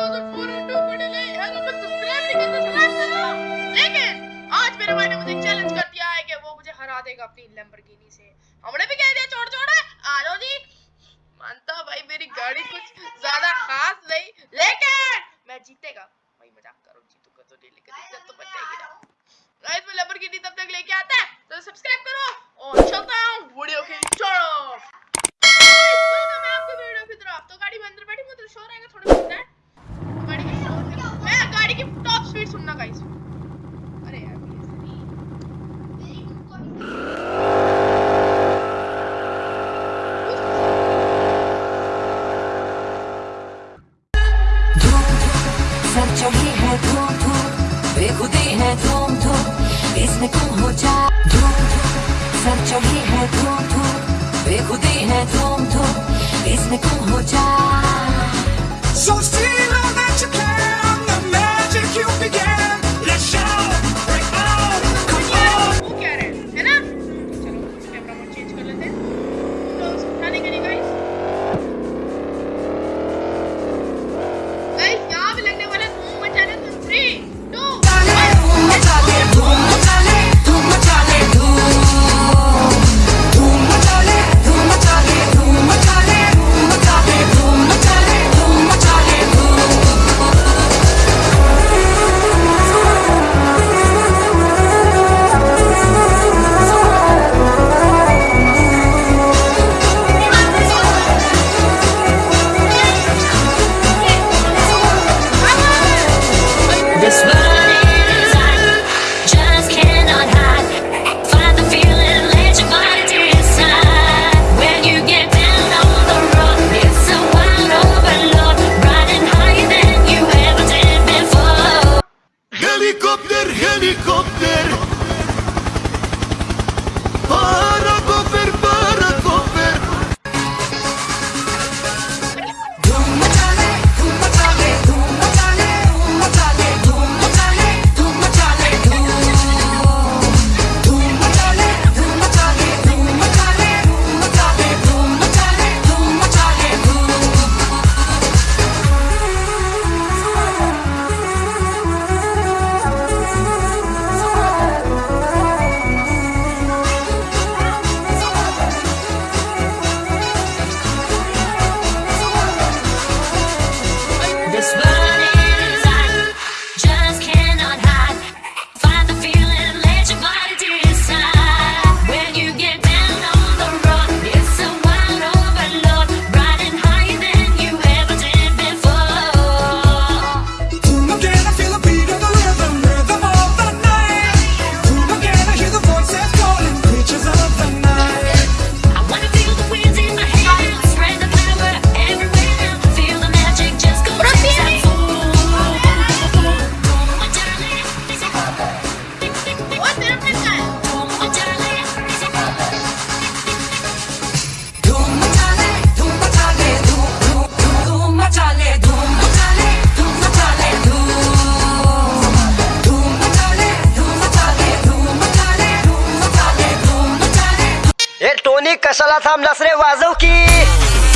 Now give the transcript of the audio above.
तो तो तो हरा देगा अपनी लैम्बोर्गिनी से। हमने भी कह दिया, छोड़ छोड़ आ जाओ जी। मानता भाई, मेरी गाड़ी कुछ ज़्यादा खास नहीं, लेकिन मैं जीतेगा। भाई, मज़ाक करो, जीतूँगा तो नहीं, लेकिन इज़्ज़त तो बच जाएगी ना। गाइस, मैं लैम्बोर्गिनी तब तक लेके आता है। तो सब्सक्राइब करो। सुनना गाइस अरे यार है धूम धूम बेखुदी है धूम धूम इसमें तुम इसमें Helikopter, helikopter. Oh. टोनिक कशाला थांबलास रे? वाजव की.